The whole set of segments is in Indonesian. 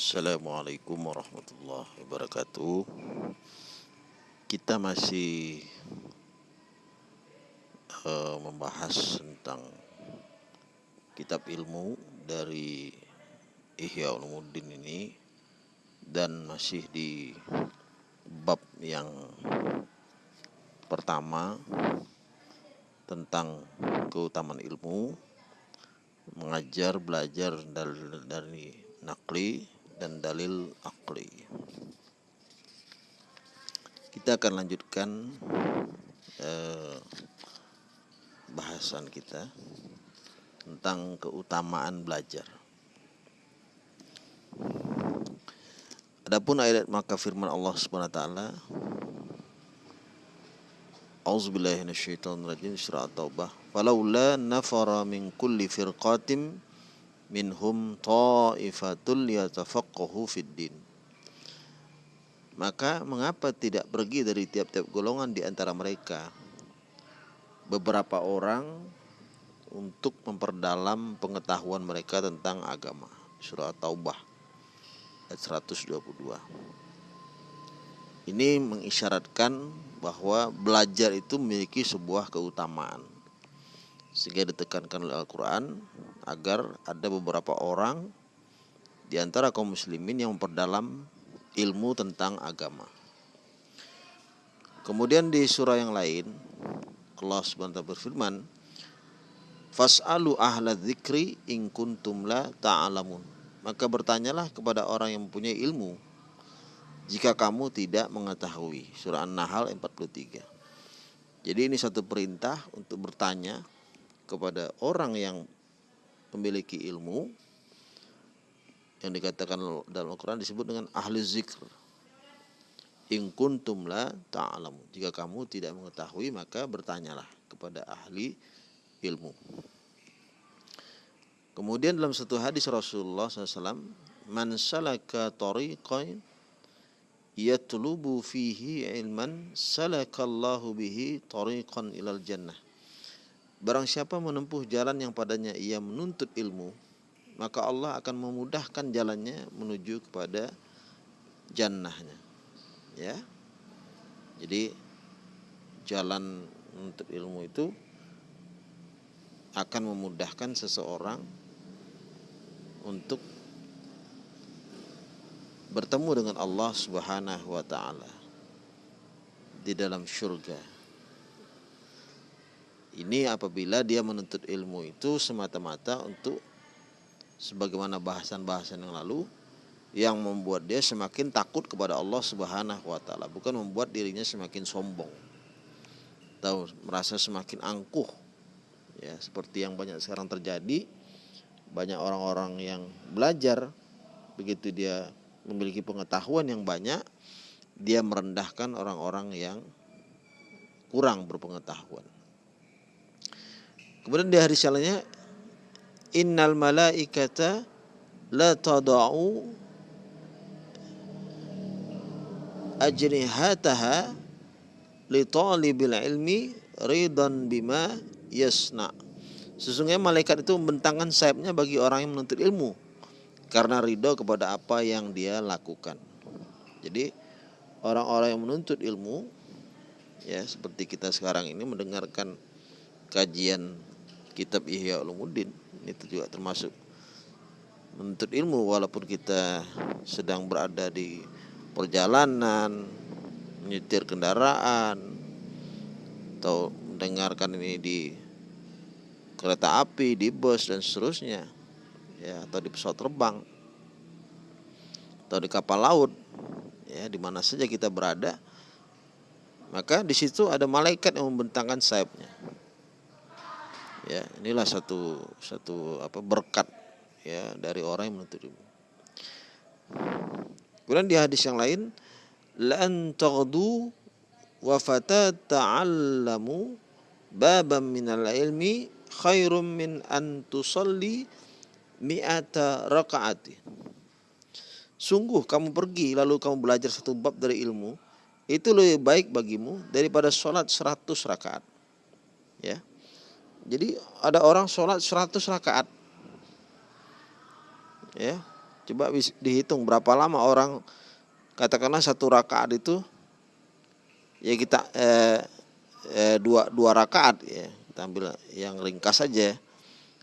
Assalamualaikum warahmatullahi wabarakatuh. Kita masih uh, membahas tentang kitab ilmu dari Ihya Ulumuddin ini dan masih di bab yang pertama tentang keutamaan ilmu mengajar belajar dari, dari nakli dan dalil akli. Kita akan lanjutkan eh, bahasan kita tentang keutamaan belajar. Adapun ayat maka firman Allah Subhanahu wa taala A'udzubillahi minasyaitonir surah Taubah. Falaula nafara min kulli firqatin minhum ta'ifatul yatafaqahu fid din. Maka mengapa tidak pergi dari tiap-tiap golongan di antara mereka beberapa orang untuk memperdalam pengetahuan mereka tentang agama. Surah Taubah ayat 122. Ini mengisyaratkan bahwa belajar itu memiliki sebuah keutamaan. Sehingga ditekankan oleh Al-Quran agar ada beberapa orang di antara kaum muslimin yang memperdalam ilmu tentang agama. Kemudian di surah yang lain Allah Subhanahu berfirman, "Fas'alu ahla dzikri in kuntum la ta'lamun." Maka bertanyalah kepada orang yang mempunyai ilmu jika kamu tidak mengetahui. Surah An-Nahl 43. Jadi ini satu perintah untuk bertanya kepada orang yang memiliki ilmu yang dikatakan dalam Al-Quran disebut dengan ahli zikr. In kuntum la ta'alamu. Jika kamu tidak mengetahui maka bertanyalah kepada ahli ilmu. Kemudian dalam satu hadis Rasulullah SAW, Man salaka tariqain yatlubu fihi ilman salakallahu bihi tariqan ilal jannah. Barang siapa menempuh jalan yang padanya ia menuntut ilmu, maka Allah akan memudahkan jalannya menuju kepada jannahnya. Ya. Jadi jalan menuntut ilmu itu akan memudahkan seseorang untuk bertemu dengan Allah Subhanahu wa taala di dalam surga. Ini apabila dia menuntut ilmu itu semata-mata untuk sebagaimana bahasan-bahasan yang lalu yang membuat dia semakin takut kepada Allah Subhanahu wa taala, bukan membuat dirinya semakin sombong. Tahu merasa semakin angkuh. Ya, seperti yang banyak sekarang terjadi. Banyak orang-orang yang belajar begitu dia memiliki pengetahuan yang banyak, dia merendahkan orang-orang yang kurang berpengetahuan. Kemudian di hari lainnya innal malaikata la tada'u ajnihataha li talibil ilmi ridan bima yasna. Sesungguhnya malaikat itu membentangkan sayapnya bagi orang yang menuntut ilmu karena ridho kepada apa yang dia lakukan. Jadi orang-orang yang menuntut ilmu ya seperti kita sekarang ini mendengarkan kajian kitab Ihya Ulumuddin. Itu juga termasuk menuntut ilmu walaupun kita sedang berada di perjalanan menyetir kendaraan atau mendengarkan ini di kereta api, di bus dan seterusnya. Ya atau di pesawat terbang atau di kapal laut. Ya di mana saja kita berada maka di situ ada malaikat yang membentangkan sayapnya ya inilah satu satu apa berkat ya dari orang yang menuntut ilmu. Kemudian di hadis yang lain lan taghdu wa fatata'allamu babam minal ilmi khairum min an tusalli mi'ata rakaati. Sungguh kamu pergi lalu kamu belajar satu bab dari ilmu itu lebih baik bagimu daripada sholat 100 rakaat. Ya jadi ada orang sholat 100 rakaat. Ya. Coba dihitung berapa lama orang katakanlah satu rakaat itu ya kita eh, eh, dua dua rakaat ya kita ambil yang ringkas saja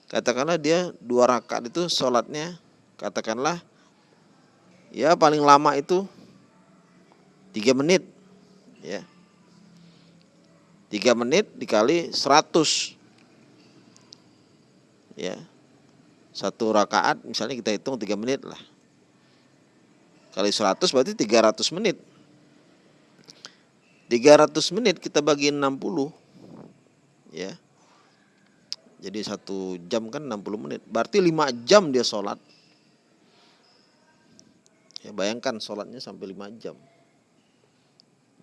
katakanlah dia dua rakaat itu sholatnya katakanlah ya paling lama itu tiga menit ya tiga menit dikali seratus ya. Satu rakaat misalnya kita hitung tiga menit lah. Kali 100 berarti 300 menit. 300 menit kita bagi 60 ya. Jadi satu jam kan 60 menit. Berarti 5 jam dia sholat. Ya bayangkan sholatnya sampai 5 jam.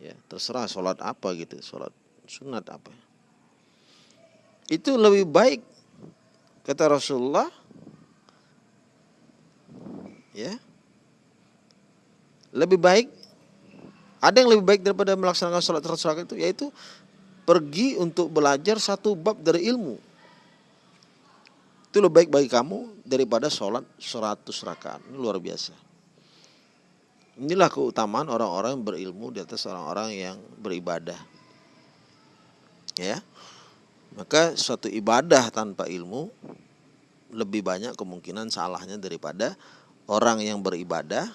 Ya terserah sholat apa gitu sholat sunat apa. Itu lebih baik kata Rasulullah ya lebih baik ada yang lebih baik daripada melaksanakan sholat rakaat itu yaitu pergi untuk belajar satu bab dari ilmu. Itu lebih baik bagi kamu daripada sholat seratus rakaat. Ini luar biasa. Inilah keutamaan orang-orang yang berilmu di atas orang-orang yang beribadah. Ya maka suatu ibadah tanpa ilmu lebih banyak kemungkinan salahnya daripada orang yang beribadah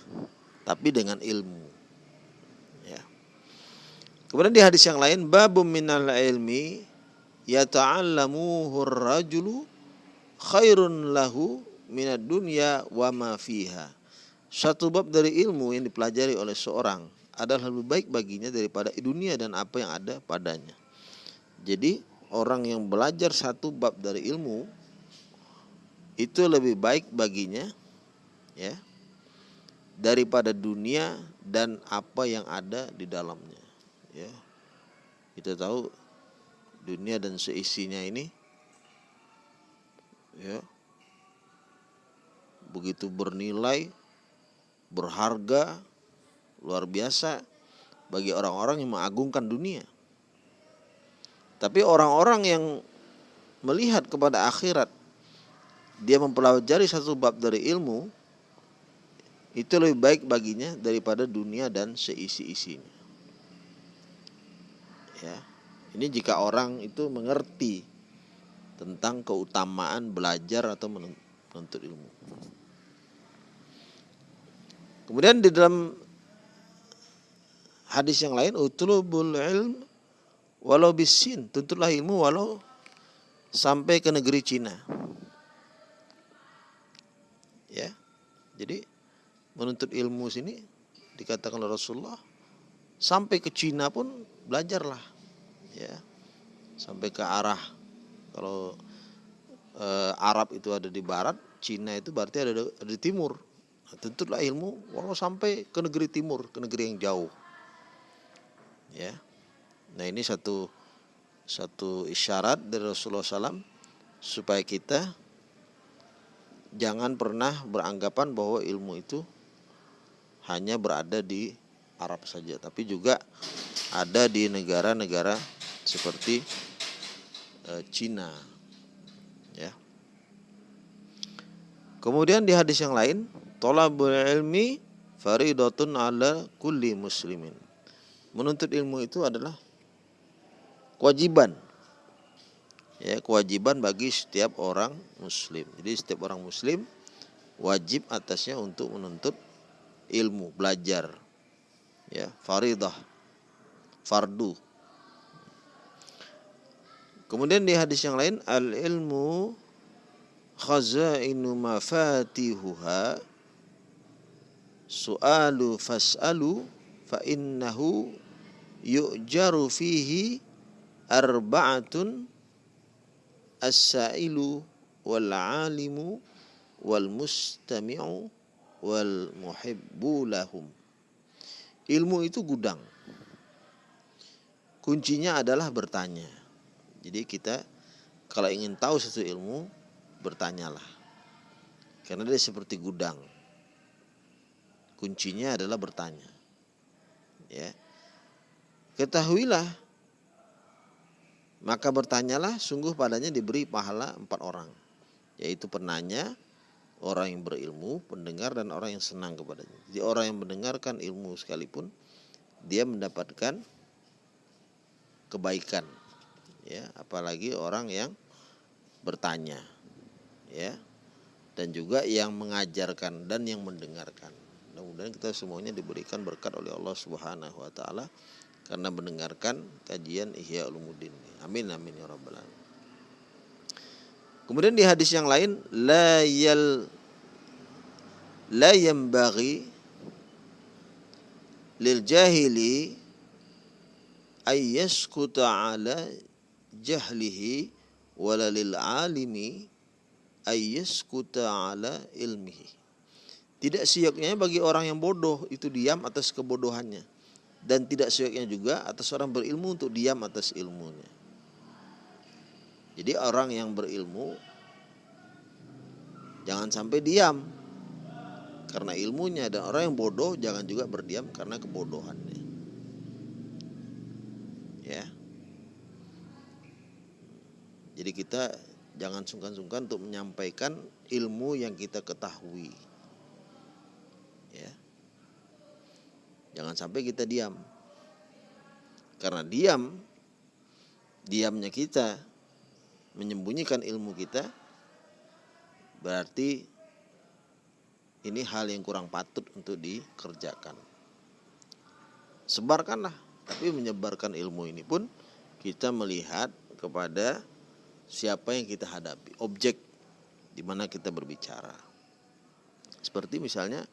tapi dengan ilmu. Ya. Kemudian di hadis yang lain babum minal ilmi yata'allamuhu rajulu khairun lahu minad dunya wa ma fiha. Satu bab dari ilmu yang dipelajari oleh seorang adalah lebih baik baginya daripada dunia dan apa yang ada padanya. Jadi orang yang belajar satu bab dari ilmu itu lebih baik baginya ya daripada dunia dan apa yang ada di dalamnya ya. Kita tahu dunia dan seisinya ini ya begitu bernilai berharga luar biasa bagi orang-orang yang mengagungkan dunia tapi orang-orang yang melihat kepada akhirat dia mempelajari satu bab dari ilmu itu lebih baik baginya daripada dunia dan seisi-isinya. Ya. Ini jika orang itu mengerti tentang keutamaan belajar atau menuntut ilmu. Kemudian di dalam hadis yang lain utlubul ilm walau bisin, tuntutlah ilmu walau sampai ke negeri Cina. Ya. Jadi menuntut ilmu sini dikatakan oleh Rasulullah sampai ke Cina pun belajarlah ya sampai ke arah kalau e, Arab itu ada di barat Cina itu berarti ada, ada di timur nah, tentulah ilmu walau sampai ke negeri timur ke negeri yang jauh ya nah ini satu satu isyarat dari Rasulullah SAW supaya kita jangan pernah beranggapan bahwa ilmu itu hanya berada di Arab saja, tapi juga ada di negara-negara seperti e, Cina. Ya. Kemudian di hadis yang lain, tolabul ilmi faridatun ala kulli muslimin. Menuntut ilmu itu adalah kewajiban ya kewajiban bagi setiap orang muslim. Jadi setiap orang muslim wajib atasnya untuk menuntut ilmu, belajar. Ya, faridah. Fardu. Kemudian di hadis yang lain al ilmu khazainu mafatihuha su'alu fas'alu fa innahu yu'jaru fihi arba'atun as-sa'ilu wal 'alimu wal mustami'u wal muhibbu lahum. Ilmu itu gudang. Kuncinya adalah bertanya. Jadi kita kalau ingin tahu sesuatu ilmu, bertanyalah. Karena dia seperti gudang. Kuncinya adalah bertanya. Ya. Ketahuilah maka bertanyalah sungguh padanya diberi pahala empat orang yaitu penanya, orang yang berilmu, pendengar dan orang yang senang kepadanya. Jadi orang yang mendengarkan ilmu sekalipun dia mendapatkan kebaikan. Ya, apalagi orang yang bertanya. Ya. Dan juga yang mengajarkan dan yang mendengarkan. Mudah-mudahan kita semuanya diberikan berkat oleh Allah Subhanahu wa taala karena mendengarkan kajian Ihya Ulumuddin. Amin amin ya rabbal alamin. Kemudian di hadis yang lain la yal la yanbaghi lil jahili ay yaskuta ala jahlihi wala lil alimi ay yaskuta ala ilmihi. Tidak sioknya bagi orang yang bodoh itu diam atas kebodohannya dan tidak sioknya juga atas orang berilmu untuk diam atas ilmunya. Jadi orang yang berilmu jangan sampai diam karena ilmunya dan orang yang bodoh jangan juga berdiam karena kebodohannya. Ya. Jadi kita jangan sungkan-sungkan untuk menyampaikan ilmu yang kita ketahui. Jangan sampai kita diam. Karena diam diamnya kita menyembunyikan ilmu kita berarti ini hal yang kurang patut untuk dikerjakan. Sebarkanlah, tapi menyebarkan ilmu ini pun kita melihat kepada siapa yang kita hadapi, objek di mana kita berbicara. Seperti misalnya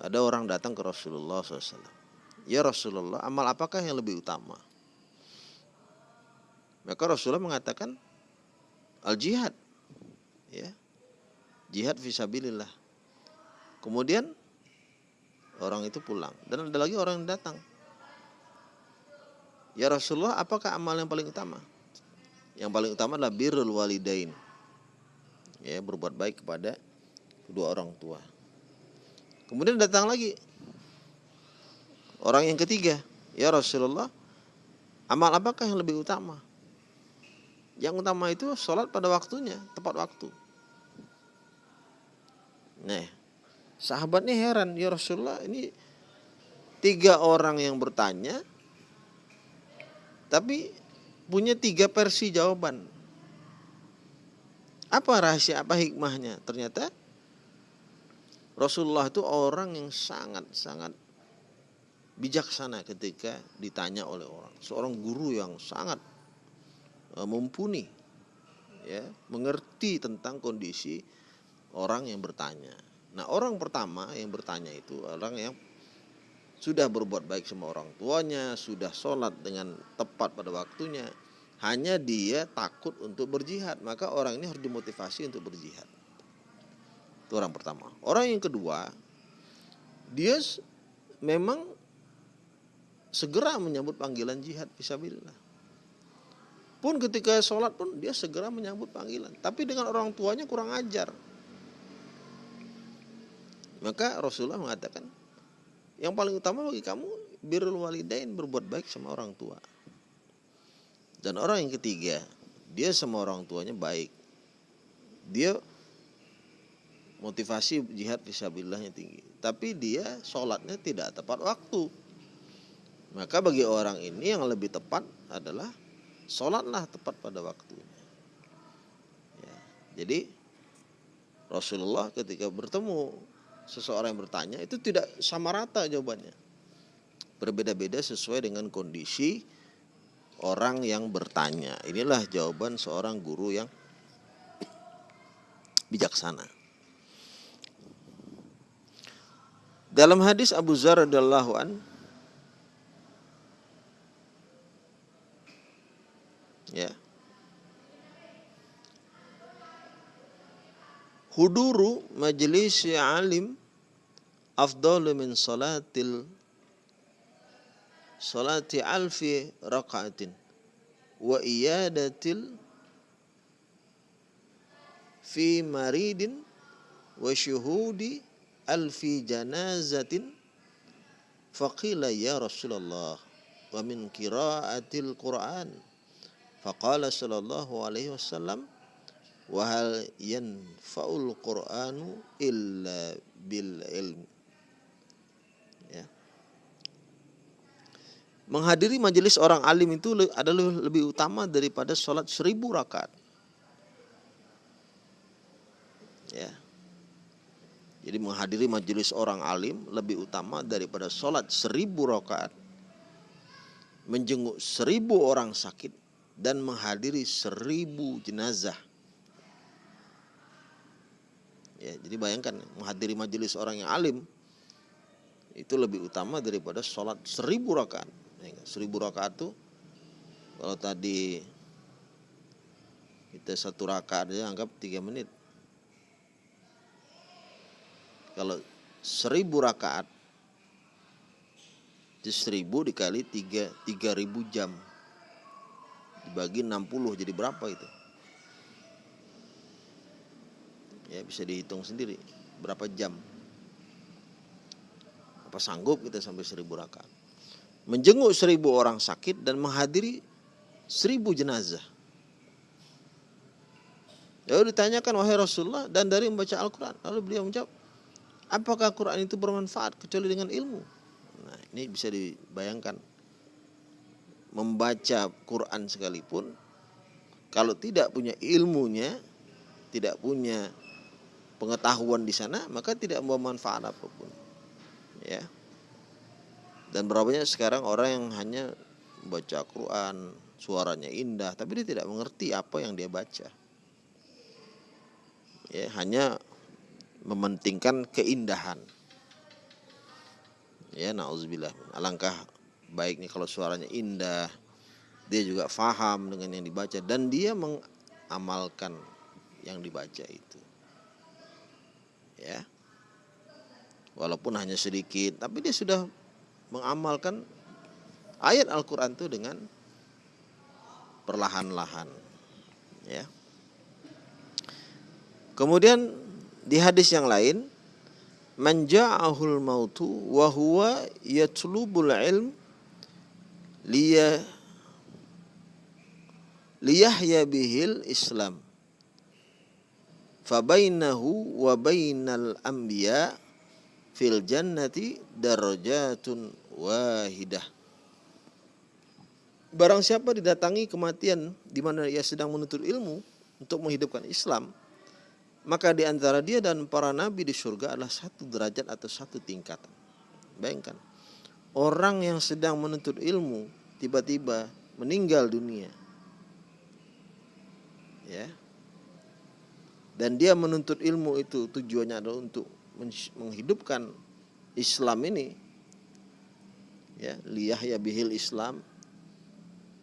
ada orang datang ke Rasulullah SAW. Ya Rasulullah, amal apakah yang lebih utama? Maka Rasulullah mengatakan al jihad ya. Jihad visabilillah kemudian orang itu pulang. Dan ada lagi orang yang datang. Ya Rasulullah apakah amal yang paling utama? Yang paling utama adalah birrul walidain. Ya berbuat baik kepada kedua orang tua kemudian datang lagi orang yang ketiga ya Rasulullah amal apakah yang lebih utama yang utama itu sholat pada waktunya, tepat waktu. Nah, sahabatnya heran, ya Rasulullah ini tiga orang yang bertanya, tapi punya tiga versi jawaban. Apa rahasia, apa hikmahnya? Ternyata Rasulullah itu orang yang sangat-sangat bijaksana ketika ditanya oleh orang. Seorang guru yang sangat Eh, mumpuni ya mengerti tentang kondisi orang yang bertanya. Nah, orang pertama yang bertanya itu orang yang sudah berbuat baik sama orang tuanya, sudah sholat dengan tepat pada waktunya. Hanya dia takut untuk berjihad, maka orang ini harus dimotivasi untuk berjihad. Itu orang pertama. Orang yang kedua, dia memang segera menyambut panggilan jihad fisabilillah pun ketika sholat pun dia segera menyambut panggilan. Tapi dengan orang tuanya kurang ajar. Maka Rasulullah mengatakan, yang paling utama bagi kamu birrul walidain berbuat baik sama orang tua. Dan orang yang ketiga, dia sama orang tuanya baik. Dia motivasi jihad fisabilillahnya tinggi. Tapi dia sholatnya tidak tepat waktu. Maka bagi orang ini yang lebih tepat adalah sholatlah tepat pada waktunya. Ya, jadi Rasulullah ketika bertemu seseorang yang bertanya itu tidak sama rata jawabannya. Berbeda-beda sesuai dengan kondisi orang yang bertanya. Inilah jawaban seorang guru yang bijaksana. Dalam hadis Abu Zar radhiyallahu an ya. Huduru majlis alim afdalu min salatil salati alfi rakaatin wa iyadatil fi maridin wa syuhudi alfi janazatin faqila ya Rasulullah wa min qiraatil Qur'an. Faqala sallallahu alaihi wasallam wahal yanfa'ul qur'anu illa bil ilm. Ya. Menghadiri majelis orang alim itu adalah lebih utama daripada sholat seribu rakaat ya jadi menghadiri majelis orang alim lebih utama daripada sholat seribu rakaat menjenguk seribu orang sakit dan menghadiri seribu jenazah. Ya, jadi bayangkan menghadiri majelis orang yang alim itu lebih utama daripada sholat seribu rakaat. Ya, seribu rakaat itu kalau tadi kita satu rakaat aja anggap tiga menit. Kalau seribu rakaat itu seribu dikali tiga, tiga ribu jam. Dibagi 60 jadi berapa itu? Ya bisa dihitung sendiri berapa jam. Apa sanggup kita sampai seribu rakaat? Menjenguk seribu orang sakit dan menghadiri seribu jenazah. Lalu ditanyakan wahai Rasulullah dan dari membaca Al-Quran. Lalu beliau menjawab, apakah Quran itu bermanfaat kecuali dengan ilmu? Nah ini bisa dibayangkan membaca Quran sekalipun kalau tidak punya ilmunya, tidak punya pengetahuan di sana, maka tidak membawa manfaat apa pun. Ya. Dan berapa banyak sekarang orang yang hanya membaca Quran, suaranya indah, tapi dia tidak mengerti apa yang dia baca. Ya, hanya mementingkan keindahan. Ya, nauzubillah. Alangkah baiknya kalau suaranya indah, dia juga faham dengan yang dibaca dan dia mengamalkan yang dibaca itu. Ya. Walaupun hanya sedikit, tapi dia sudah mengamalkan ayat Al-Qur'an itu dengan perlahan-lahan. Ya. Kemudian di hadis yang lain manja'ahul mautu wa huwa yatlubul ilm liya liyahya bihil Islam. Fabainahu wa bainal anbiya fil jannati darajatun wahidah. Barang siapa didatangi kematian di mana ia sedang menuntut ilmu untuk menghidupkan Islam, maka di antara dia dan para nabi di surga adalah satu derajat atau satu tingkatan. Bayangkan, orang yang sedang menuntut ilmu tiba-tiba meninggal dunia. Ya. Dan dia menuntut ilmu itu tujuannya adalah untuk menghidupkan Islam ini. Ya, liyahya bihil Islam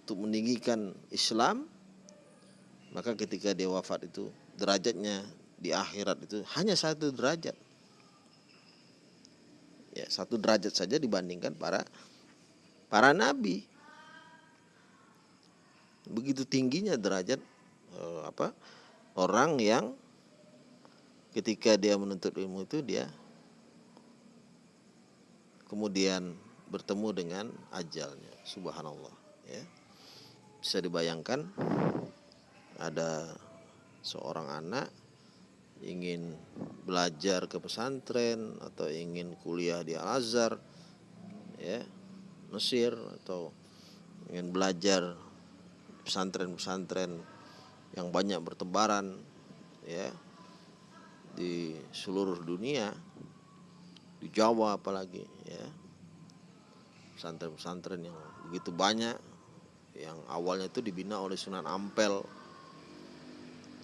untuk meninggikan Islam maka ketika dia wafat itu derajatnya di akhirat itu hanya satu derajat. Ya satu derajat saja dibandingkan para para nabi. Begitu tingginya derajat eh, apa orang yang ketika dia menuntut ilmu itu dia kemudian bertemu dengan ajalnya subhanallah ya. Bisa dibayangkan ada seorang anak ingin belajar ke pesantren atau ingin kuliah di Al Azhar ya Mesir atau ingin belajar pesantren-pesantren yang banyak bertebaran ya di seluruh dunia di Jawa apalagi ya. Pesantren-pesantren yang begitu banyak yang awalnya itu dibina oleh Sunan Ampel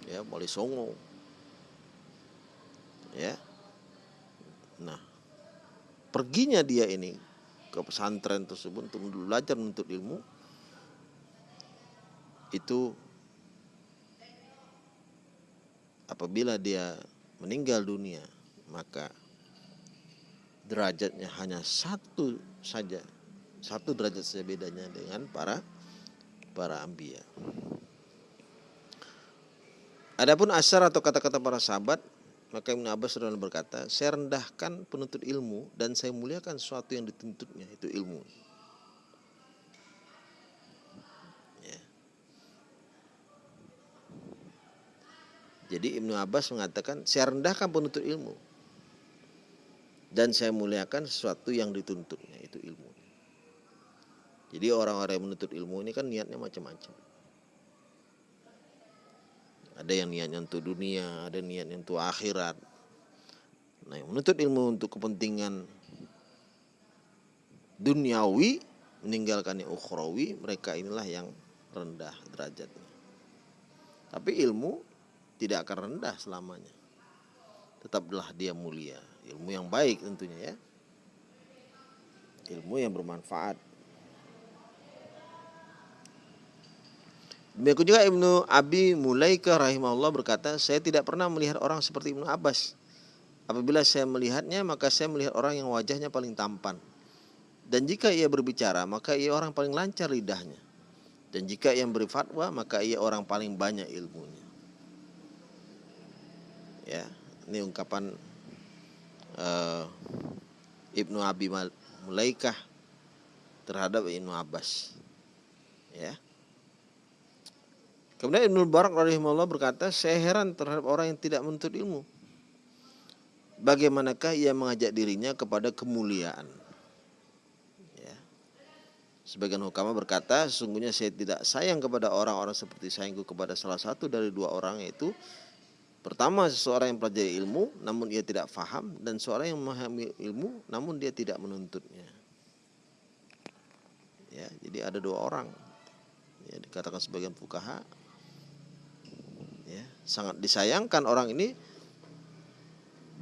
ya Wali Songo ya nah perginya dia ini ke pesantren tersebut untuk belajar menuntut ilmu itu apabila dia meninggal dunia maka derajatnya hanya satu saja satu derajat saja bedanya dengan para para ambia. Adapun asar atau kata-kata para sahabat maka Ibn Abbas sudah berkata, saya rendahkan penuntut ilmu dan saya muliakan sesuatu yang dituntutnya, itu ilmu. Ya. Jadi Ibnu Abbas mengatakan saya rendahkan penuntut ilmu dan saya muliakan sesuatu yang dituntutnya itu ilmu. Jadi orang-orang yang menuntut ilmu ini kan niatnya macam-macam. Ada yang niatnya untuk dunia, ada niatnya untuk akhirat. Nah, yang menuntut ilmu untuk kepentingan duniawi meninggalkan yang ukhrawi, mereka inilah yang rendah derajatnya. Tapi ilmu tidak akan rendah selamanya. Tetaplah dia mulia, ilmu yang baik tentunya ya. Ilmu yang bermanfaat. Demikian juga Ibnu Abi Mulaika rahimahullah berkata, saya tidak pernah melihat orang seperti Ibnu Abbas. Apabila saya melihatnya, maka saya melihat orang yang wajahnya paling tampan. Dan jika ia berbicara, maka ia orang paling lancar lidahnya. Dan jika ia beri fatwa, maka ia orang paling banyak ilmunya. Ya, ini ungkapan uh, Ibnu Abi Mulaikah terhadap Ibnu Abbas. Ya. Kemudian Ibnu Barak rahimahullah berkata, saya heran terhadap orang yang tidak menuntut ilmu. Bagaimanakah ia mengajak dirinya kepada kemuliaan? Ya. Sebagian hukama berkata, sesungguhnya saya tidak sayang kepada orang-orang seperti sayangku kepada salah satu dari dua orang yaitu Pertama seseorang yang pelajari ilmu namun ia tidak faham dan seorang yang memahami ilmu namun dia tidak menuntutnya. Ya, jadi ada dua orang. Ya, dikatakan sebagian fukaha sangat disayangkan orang ini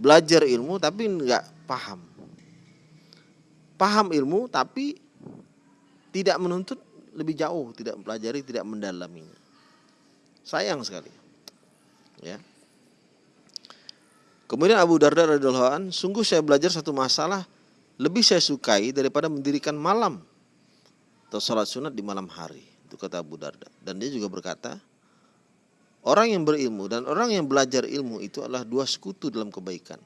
belajar ilmu tapi nggak paham. Paham ilmu tapi tidak menuntut lebih jauh tidak mempelajari tidak mendalaminya. Sayang sekali. Ya. Kemudian Abu Darda radhiyallahu an sungguh saya belajar satu masalah lebih saya sukai daripada mendirikan malam atau sholat sunat di malam hari itu kata Abu Darda. Dan dia juga berkata Orang yang berilmu dan orang yang belajar ilmu itu adalah dua sekutu dalam kebaikan.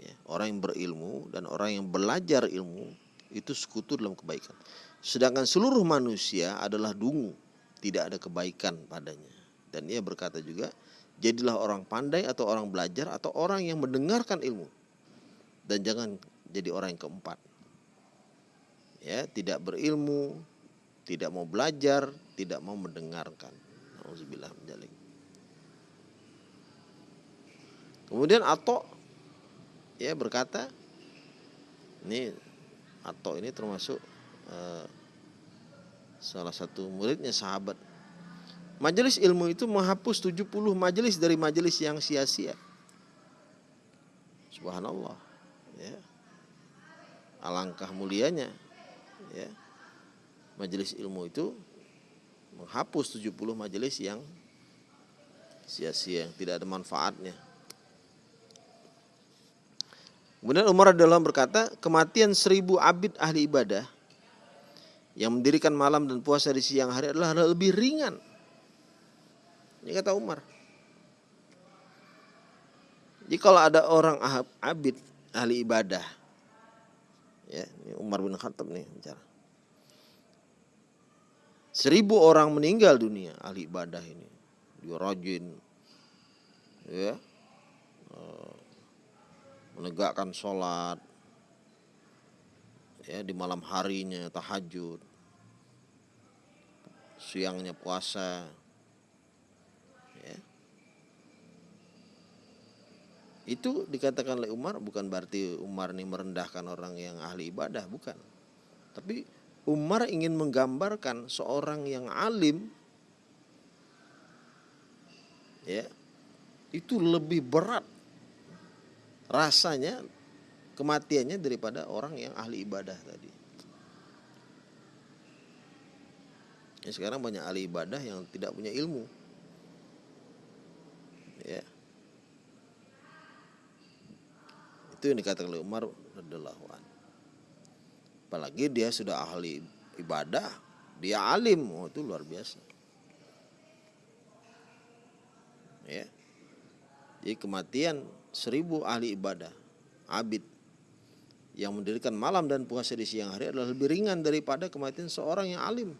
Ya, orang yang berilmu dan orang yang belajar ilmu itu sekutu dalam kebaikan. Sedangkan seluruh manusia adalah dungu, tidak ada kebaikan padanya. Dan ia berkata juga, jadilah orang pandai atau orang belajar atau orang yang mendengarkan ilmu. Dan jangan jadi orang yang keempat. Ya, tidak berilmu, tidak mau belajar, tidak mau mendengarkan. Auzubillah menjalik. Kemudian Ato ya berkata ini Ato ini termasuk uh, salah satu muridnya sahabat. Majelis ilmu itu menghapus 70 majelis dari majelis yang sia-sia. Subhanallah. Ya. Alangkah mulianya ya. Majelis ilmu itu menghapus 70 majelis yang sia-sia yang tidak ada manfaatnya. Kemudian Umar adalah berkata, kematian seribu abid ahli ibadah yang mendirikan malam dan puasa di siang hari adalah lebih ringan. Ini kata Umar. Jadi kalau ada orang abid ahli ibadah, ya ini Umar bin Khattab nih bicara. Seribu orang meninggal dunia ahli ibadah ini. Dia rajin ya eh, menegakkan sholat ya di malam harinya tahajud siangnya puasa ya. itu dikatakan oleh Umar bukan berarti Umar ini merendahkan orang yang ahli ibadah bukan tapi Umar ingin menggambarkan seorang yang alim ya itu lebih berat rasanya kematiannya daripada orang yang ahli ibadah tadi. Ya, sekarang banyak ahli ibadah yang tidak punya ilmu. Ya. Itu yang dikatakan oleh Umar radhiyallahu apalagi dia sudah ahli ibadah dia alim. Oh, itu luar biasa. Ya. Jadi kematian seribu ahli ibadah abid. Yang mendirikan malam dan puasa di siang hari adalah lebih ringan daripada kematian seorang yang alim.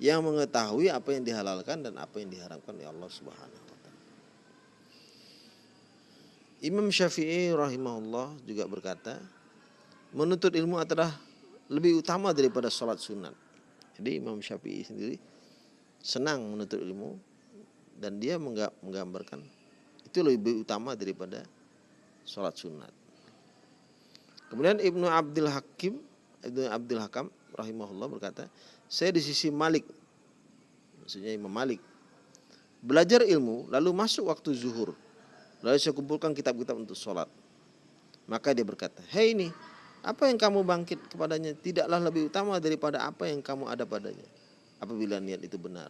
Yang mengetahui apa yang dihalalkan dan apa yang diharamkan oleh Allah Subhanahu wa taala. Imam Syafi'i rahimahullah juga berkata, menuntut ilmu adalah lebih utama daripada sholat sunat. Jadi Imam Syafi'i sendiri senang menuntut ilmu dan dia menggambarkan itu lebih utama daripada sholat sunat. Kemudian Ibnu Abdul Hakim, Ibnu Abdul Hakam rahimahullah berkata, saya di sisi Malik, maksudnya Imam Malik, belajar ilmu lalu masuk waktu zuhur, lalu saya kumpulkan kitab-kitab untuk sholat. Maka dia berkata, hei ini, apa yang kamu bangkit kepadanya tidaklah lebih utama daripada apa yang kamu ada padanya. Apabila niat itu benar.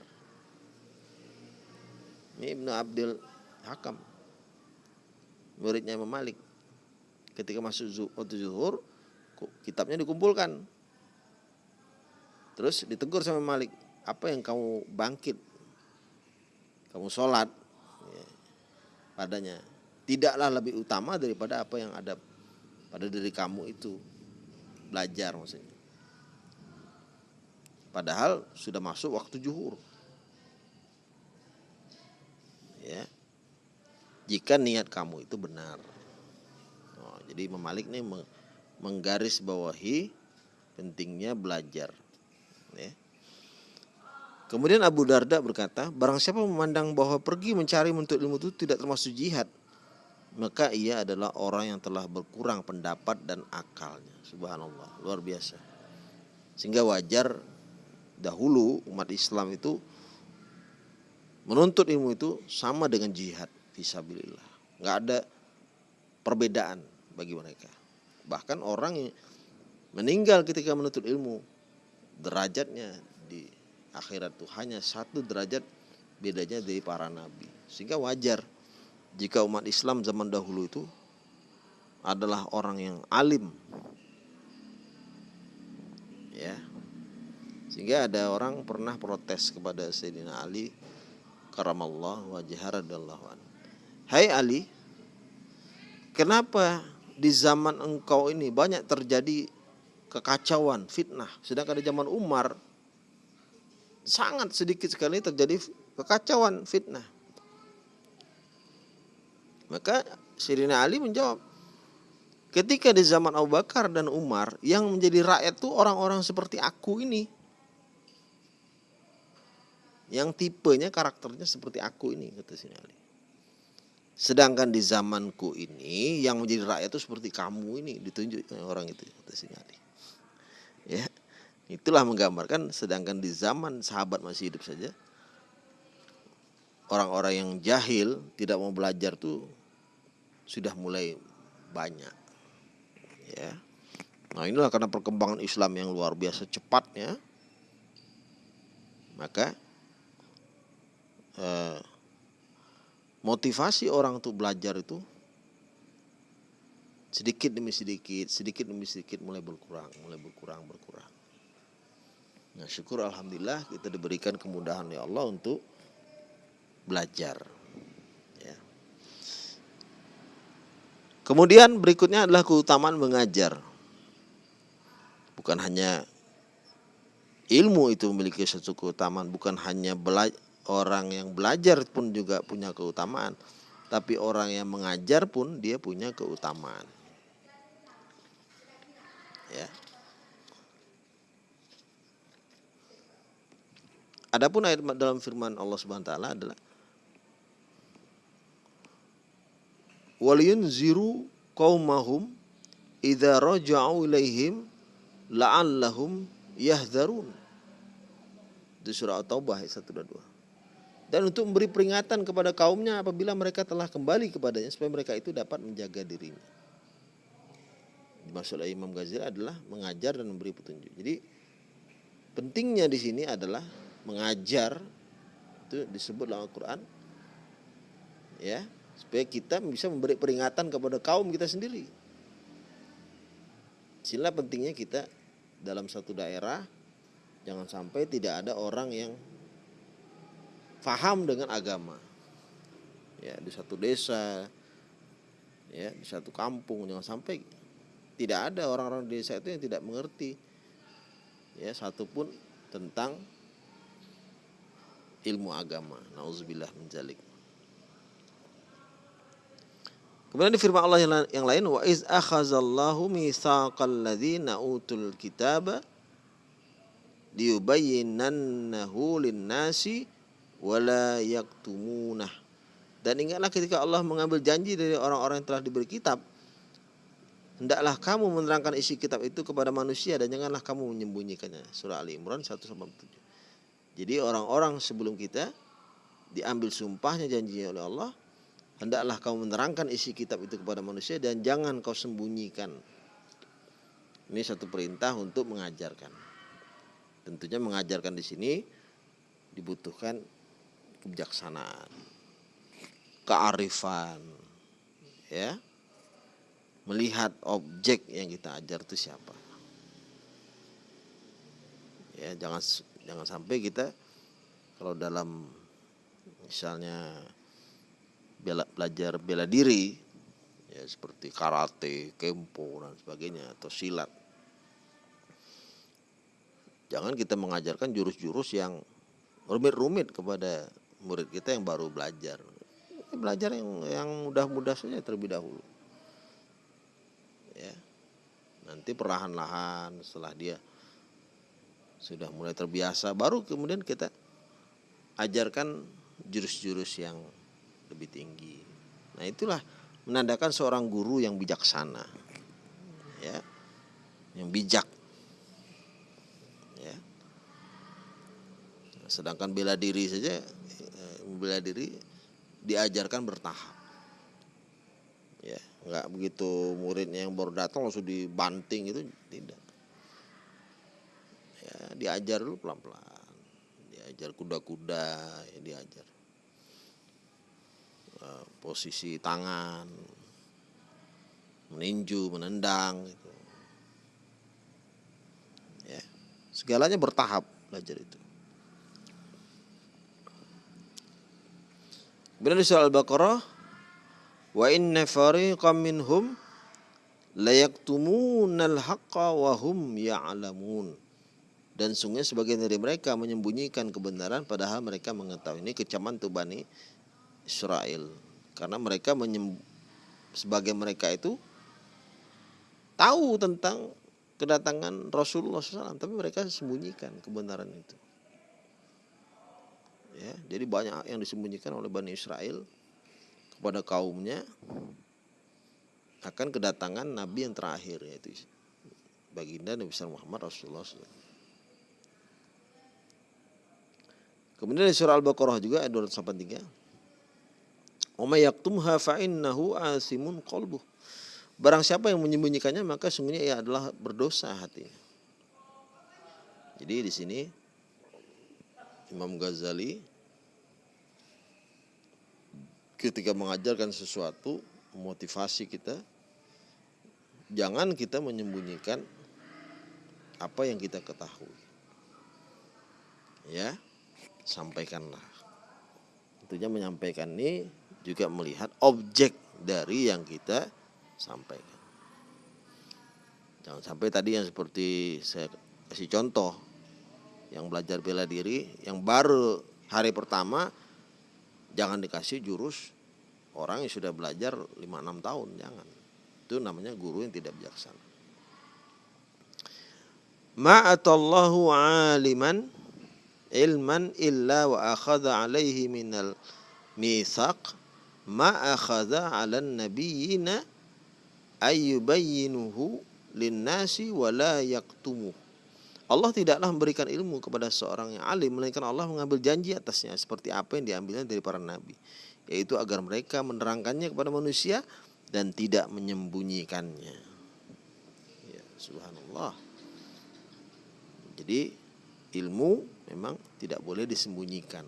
Ini Ibnu Abdul Hakam. Muridnya Imam Malik. Ketika masuk waktu zuhur, kitabnya dikumpulkan. Terus ditegur sama Malik, apa yang kamu bangkit? Kamu sholat ya, padanya. Tidaklah lebih utama daripada apa yang ada pada diri kamu itu belajar maksudnya. Padahal sudah masuk waktu zuhur. Ya. Jika niat kamu itu benar. Oh, jadi memalik nih menggaris bawahi pentingnya belajar. Ya. Kemudian Abu Darda berkata, barang siapa memandang bahwa pergi mencari menuntut ilmu itu tidak termasuk jihad, maka ia adalah orang yang telah berkurang pendapat dan akalnya. Subhanallah, luar biasa. Sehingga wajar dahulu umat Islam itu menuntut ilmu itu sama dengan jihad fisabilillah. Nggak ada perbedaan bagi mereka. Bahkan orang yang meninggal ketika menuntut ilmu derajatnya di akhirat itu hanya satu derajat bedanya dari para nabi. Sehingga wajar jika umat Islam zaman dahulu itu adalah orang yang alim. Ya. Sehingga ada orang pernah protes kepada Sayyidina Ali karamallah wajah radallahu Hai Ali kenapa di zaman engkau ini banyak terjadi kekacauan fitnah? Sedangkan di zaman Umar sangat sedikit sekali terjadi kekacauan fitnah maka Sirina Ali menjawab, ketika di zaman Abu Bakar dan Umar yang menjadi rakyat itu orang-orang seperti aku ini. Yang tipenya karakternya seperti aku ini kata Sirina Ali. Sedangkan di zamanku ini yang menjadi rakyat itu seperti kamu ini ditunjuk orang itu kata Sirina Ali. Ya. Itulah menggambarkan sedangkan di zaman sahabat masih hidup saja orang-orang yang jahil tidak mau belajar tuh sudah mulai banyak ya. Nah inilah karena perkembangan Islam yang luar biasa cepatnya. Maka eh, motivasi orang untuk belajar itu sedikit demi sedikit sedikit demi sedikit mulai berkurang mulai berkurang berkurang. Nah syukur alhamdulillah kita diberikan kemudahan ya Allah untuk belajar. Ya. Kemudian berikutnya adalah keutamaan mengajar. Bukan hanya ilmu itu memiliki satu keutamaan, bukan hanya orang yang belajar pun juga punya keutamaan, tapi orang yang mengajar pun dia punya keutamaan. Ya. Adapun ayat dalam firman Allah Subhanahu wa taala adalah waliyunziru qaumahum idza raja'u ilaihim la'allahum yahdharun. Itu surah At-Taubah ayat 1 dan 2. Dan untuk memberi peringatan kepada kaumnya apabila mereka telah kembali kepadanya supaya mereka itu dapat menjaga dirinya. Dimaksud oleh Imam Ghazali adalah mengajar dan memberi petunjuk. Jadi pentingnya di sini adalah mengajar itu disebut dalam Al-Qur'an ya supaya kita bisa memberi peringatan kepada kaum kita sendiri. Sila pentingnya kita dalam satu daerah jangan sampai tidak ada orang yang faham dengan agama. Ya, di satu desa, ya, di satu kampung jangan sampai tidak ada orang-orang di desa itu yang tidak mengerti ya satupun tentang ilmu agama. Nauzubillah min Kemudian di firman Allah yang lain wa iz akhazallahu mitsaqal ladzina utul kitaba liyubayyinannahu lin-nasi wala yaktumunah. Dan ingatlah ketika Allah mengambil janji dari orang-orang yang telah diberi kitab Hendaklah kamu menerangkan isi kitab itu kepada manusia dan janganlah kamu menyembunyikannya. Surah Ali Imran 187. Jadi orang-orang sebelum kita diambil sumpahnya janjinya oleh Allah hendaklah kamu menerangkan isi kitab itu kepada manusia dan jangan kau sembunyikan. Ini satu perintah untuk mengajarkan. Tentunya mengajarkan di sini dibutuhkan kebijaksanaan, kearifan, ya. Melihat objek yang kita ajar itu siapa. Ya, jangan jangan sampai kita kalau dalam misalnya bela, belajar bela diri ya seperti karate, kempo dan sebagainya atau silat. Jangan kita mengajarkan jurus-jurus yang rumit-rumit kepada murid kita yang baru belajar. Belajar yang yang mudah-mudah saja terlebih dahulu. Ya. Nanti perlahan-lahan setelah dia sudah mulai terbiasa baru kemudian kita ajarkan jurus-jurus yang lebih tinggi. Nah, itulah menandakan seorang guru yang bijaksana. Ya. Yang bijak. Ya. Sedangkan bela diri saja eh, bela diri diajarkan bertahap. Ya, nggak begitu muridnya yang baru datang langsung dibanting itu tidak. Ya, diajar dulu pelan-pelan. Diajar kuda-kuda, ya diajar Eh, posisi tangan meninju menendang gitu. ya segalanya bertahap belajar itu Kemudian di surah Al-Baqarah wa inna fariqam minhum layaktumunal haqqa wa hum ya'lamun dan sungguh sebagian dari mereka menyembunyikan kebenaran padahal mereka mengetahui ini kecaman tuh Bani Israel. Karena mereka menyem, sebagai mereka itu tahu tentang kedatangan Rasulullah SAW tapi mereka sembunyikan kebenaran itu. Ya jadi banyak yang disembunyikan oleh Bani Israel kepada kaumnya akan kedatangan Nabi yang terakhir yaitu baginda Nabi Muhammad Rasulullah SAW. Kemudian di surah Al-Baqarah juga ayat 283 Wa innahu asimun qalbuh. Barang siapa yang menyembunyikannya maka sungguhnya ia adalah berdosa hatinya. Jadi di sini Imam Ghazali ketika mengajarkan sesuatu motivasi kita jangan kita menyembunyikan apa yang kita ketahui. Ya, sampaikanlah. Tentunya menyampaikan ini juga melihat objek dari yang kita sampaikan. Jangan sampai tadi yang seperti saya kasih contoh yang belajar bela diri yang baru hari pertama jangan dikasih jurus orang yang sudah belajar 5-6 tahun jangan. Itu namanya guru yang tidak bijaksana. Ma'atallahu aliman ilman illa wa akhadha alaihi minal mithaq nabiyina ayyubayyinuhu wa la. Allah tidaklah memberikan ilmu kepada seorang yang alim melainkan Allah mengambil janji atasnya seperti apa yang diambilnya dari para nabi yaitu agar mereka menerangkannya kepada manusia dan tidak menyembunyikannya. Ya, subhanallah. Jadi ilmu memang tidak boleh disembunyikan.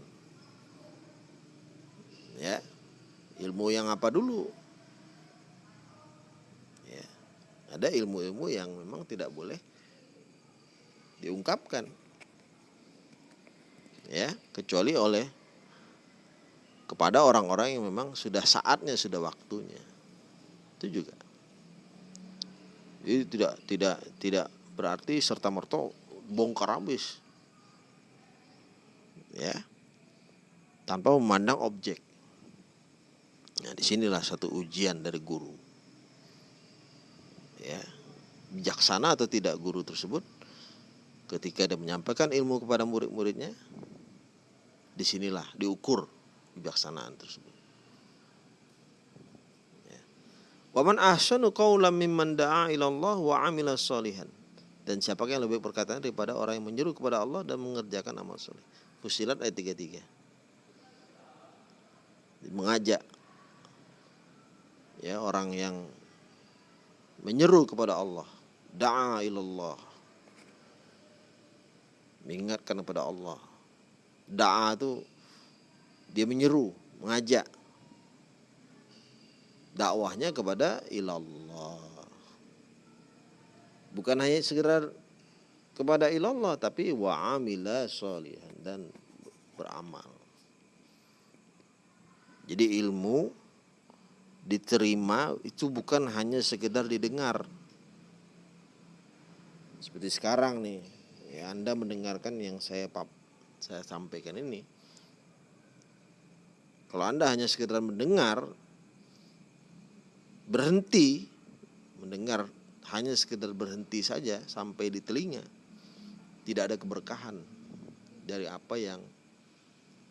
Ya, ilmu yang apa dulu? Ya ada ilmu-ilmu yang memang tidak boleh diungkapkan. Ya kecuali oleh kepada orang-orang yang memang sudah saatnya sudah waktunya. Itu juga. Jadi tidak tidak tidak berarti serta merta bongkar habis. Ya tanpa memandang objek. Nah, di sinilah satu ujian dari guru. Ya, bijaksana atau tidak guru tersebut ketika dia menyampaikan ilmu kepada murid-muridnya, di sinilah diukur kebijaksanaan tersebut. Ya. Waman ahsanu qawlan mimman da'a ila Allah wa amila salihan. Dan siapa yang lebih perkataan daripada orang yang menyeru kepada Allah dan mengerjakan amal soleh. Fusilat ayat 33. Mengajak ya orang yang menyeru kepada Allah, da'a ilallah. Mengingatkan kepada Allah. Da'a itu dia menyeru, mengajak. Dakwahnya kepada ilallah bukan hanya sekedar kepada ilallah tapi wa amila dan beramal. Jadi ilmu diterima itu bukan hanya sekedar didengar. Seperti sekarang nih, ya Anda mendengarkan yang saya pap, saya sampaikan ini. Kalau Anda hanya sekedar mendengar berhenti mendengar hanya sekedar berhenti saja sampai di telinga, tidak ada keberkahan dari apa yang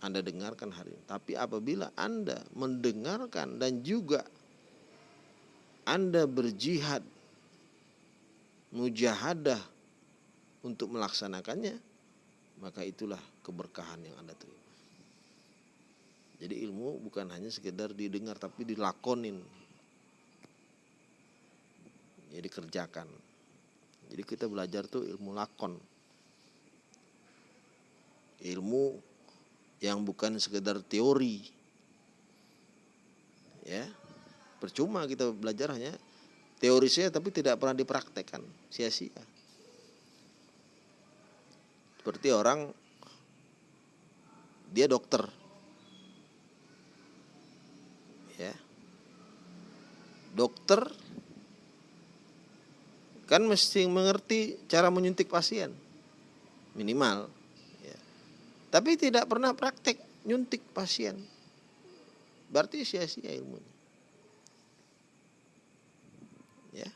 Anda dengarkan hari ini. Tapi apabila Anda mendengarkan dan juga Anda berjihad, mujahadah untuk melaksanakannya, maka itulah keberkahan yang Anda terima. Jadi ilmu bukan hanya sekedar didengar tapi dilakonin ya dikerjakan jadi kita belajar tuh ilmu lakon ilmu yang bukan sekedar teori. Ya percuma kita belajar hanya teori saya tapi tidak pernah dipraktekkan sia-sia. Seperti orang dia dokter. Ya. Dokter kan mesti mengerti cara menyuntik pasien. Minimal. Tapi tidak pernah praktek nyuntik pasien. Berarti sia-sia ilmunya. Ya.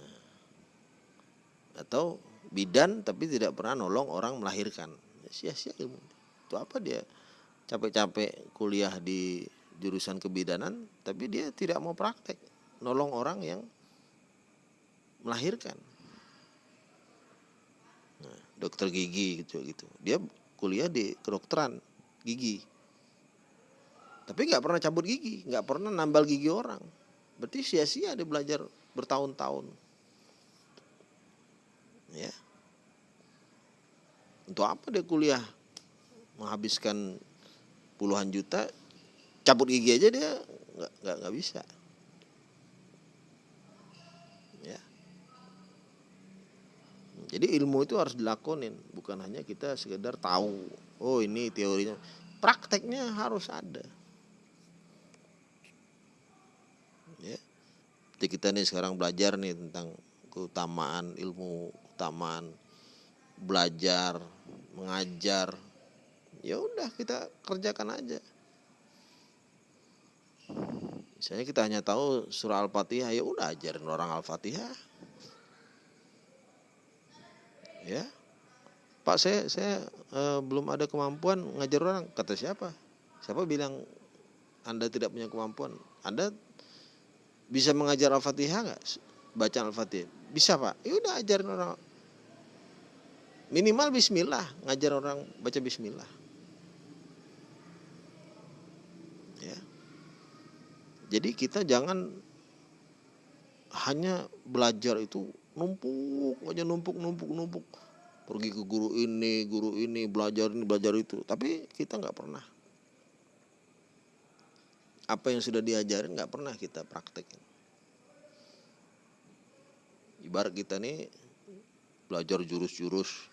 Nah. atau bidan tapi tidak pernah nolong orang melahirkan. Sia-sia ilmu. Itu apa dia? Capek-capek kuliah di jurusan kebidanan tapi dia tidak mau praktek. Nolong orang yang melahirkan. Dokter gigi gitu gitu. Dia kuliah di kedokteran gigi. Tapi nggak pernah cabut gigi, nggak pernah nambal gigi orang. Berarti sia-sia dia belajar bertahun-tahun. Ya. Untuk apa dia kuliah menghabiskan puluhan juta cabut gigi aja dia nggak nggak bisa. Jadi ilmu itu harus dilakonin, bukan hanya kita sekedar tahu. Oh ini teorinya, prakteknya harus ada. Ya, jadi kita nih sekarang belajar nih tentang keutamaan ilmu, keutamaan belajar, mengajar. Ya udah kita kerjakan aja. Misalnya kita hanya tahu surah Al-Fatihah, ya udah ajarin orang Al-Fatihah ya. Pak saya saya e, belum ada kemampuan ngajar orang. Kata siapa? Siapa bilang anda tidak punya kemampuan? Anda bisa mengajar al-fatihah nggak? Baca al-fatihah? Bisa pak. Ya udah ajarin orang. Minimal Bismillah ngajar orang baca Bismillah. Ya. Jadi kita jangan hanya belajar itu numpuk aja numpuk numpuk numpuk. Pergi ke guru ini guru ini belajar ini belajar itu. Tapi kita nggak pernah. Apa yang sudah diajarin nggak pernah kita praktekin. Ibarat kita nih belajar jurus-jurus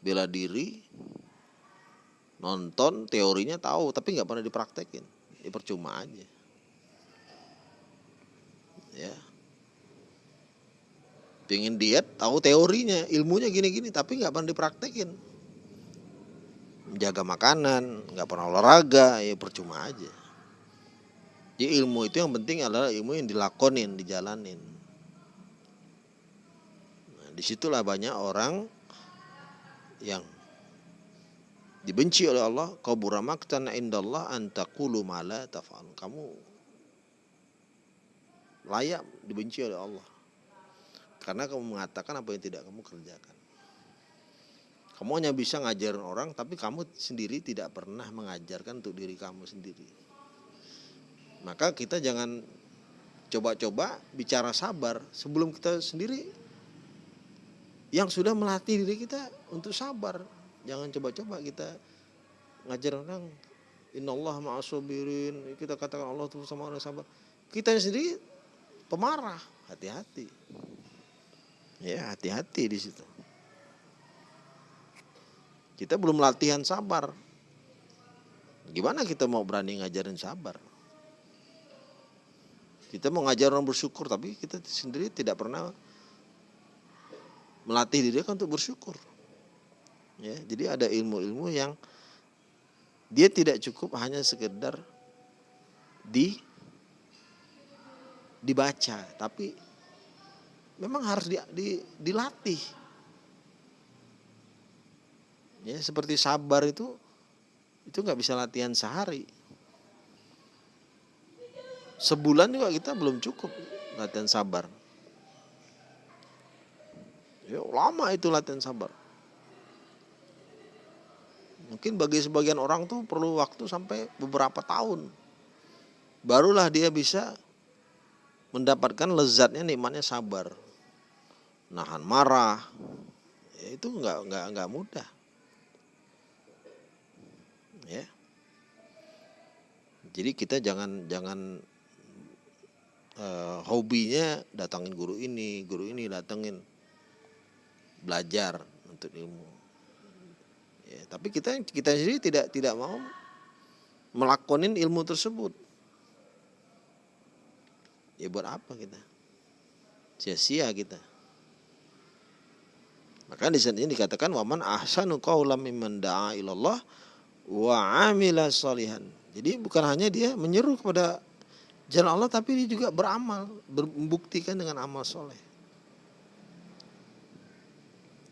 bela diri nonton teorinya tahu tapi nggak pernah dipraktekin. Ya percuma aja. Ya pengen diet tahu teorinya ilmunya gini-gini tapi nggak pernah dipraktekin menjaga makanan, nggak pernah olahraga, ya percuma aja. Jadi ilmu itu yang penting adalah ilmu yang dilakonin, dijalanin. Nah, di situlah banyak orang yang dibenci oleh Allah. Kau buramaktan indallah antakulu mala tafal. Kamu layak dibenci oleh Allah. Karena kamu mengatakan apa yang tidak kamu kerjakan. Kamu hanya bisa ngajarin orang, tapi kamu sendiri tidak pernah mengajarkan untuk diri kamu sendiri. Maka kita jangan coba-coba bicara sabar sebelum kita sendiri yang sudah melatih diri kita untuk sabar. Jangan coba-coba kita ngajar orang Innallah ma'asobirin Kita katakan Allah itu sama orang sabar Kita sendiri pemarah Hati-hati Ya hati-hati di situ kita belum latihan sabar. Gimana kita mau berani ngajarin sabar? Kita mau ngajar orang bersyukur tapi kita sendiri tidak pernah melatih diri kan untuk bersyukur. Ya, jadi ada ilmu-ilmu yang dia tidak cukup hanya sekedar di dibaca, tapi memang harus di, di, dilatih. Ya seperti sabar itu itu nggak bisa latihan sehari. Sebulan juga kita belum cukup latihan sabar. Ya lama itu latihan sabar. Mungkin bagi sebagian orang tuh perlu waktu sampai beberapa tahun. Barulah dia bisa mendapatkan lezatnya nikmatnya sabar nahan marah ya itu nggak nggak nggak mudah. Ya. Jadi kita jangan jangan uh, hobinya datangin guru ini guru ini datangin belajar untuk ilmu. Ya tapi kita kita sendiri tidak tidak mau melakonin ilmu tersebut. Ya buat apa kita? Sia-sia kita maka di sini dikatakan waman ahsanu qaulam mimman da'a ilallah wa amila salihan. Jadi bukan hanya dia menyeru kepada jalan Allah tapi dia juga beramal, membuktikan dengan amal soleh.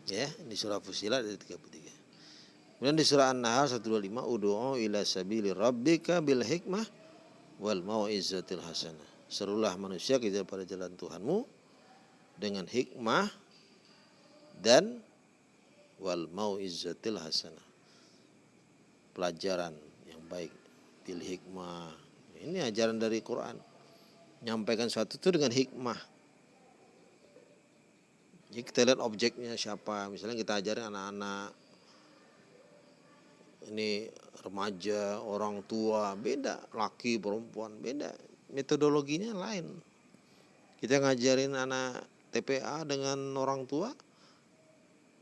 Ya, di surah Fusilat ayat 33. Kemudian di surah An-Nahl 125, "Ud'u ila sabili rabbika bil hikmah wal mau'izatil hasanah." Serulah manusia kepada jalan Tuhanmu dengan hikmah dan wal mau'izatil hasanah. Pelajaran yang baik bil hikmah. Ini ajaran dari Quran. Nyampaikan sesuatu itu dengan hikmah. Jadi kita lihat objeknya siapa. Misalnya kita ajarin anak-anak. Ini remaja orang tua. Beda laki perempuan. Beda. Metodologinya lain. Kita ngajarin anak TPA dengan orang tua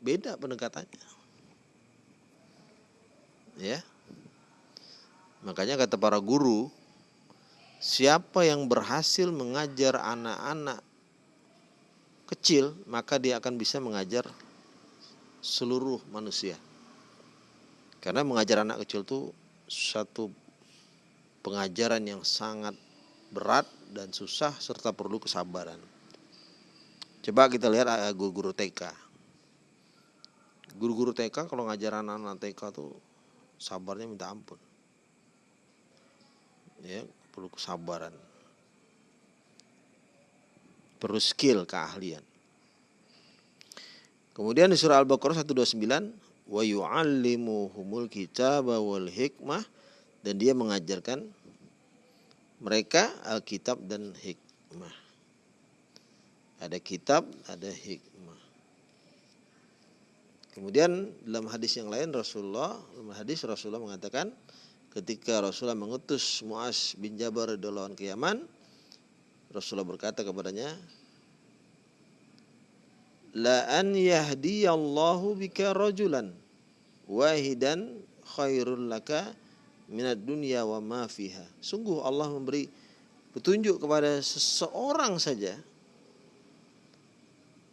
beda pendekatannya ya makanya kata para guru siapa yang berhasil mengajar anak-anak kecil maka dia akan bisa mengajar seluruh manusia karena mengajar anak kecil itu satu pengajaran yang sangat berat dan susah serta perlu kesabaran. Coba kita lihat eh, guru-guru TK. Guru-guru TK kalau ngajar anak-anak TK tuh sabarnya minta ampun. Ya perlu kesabaran. Perlu skill keahlian. Kemudian di surah al-baqarah 129 wa yu'allimuhumul kitaba wal hikmah dan dia mengajarkan mereka alkitab dan hikmah. Ada kitab ada hikmah Kemudian dalam hadis yang lain Rasulullah, dalam hadis Rasulullah mengatakan ketika Rasulullah mengutus Muaz bin Jabal radhiyallahu ke Yaman, Rasulullah berkata kepadanya, La an yahdiyallahu bika rajulan wahidan khairul laka minad dunya wa ma fiha. Sungguh Allah memberi petunjuk kepada seseorang saja.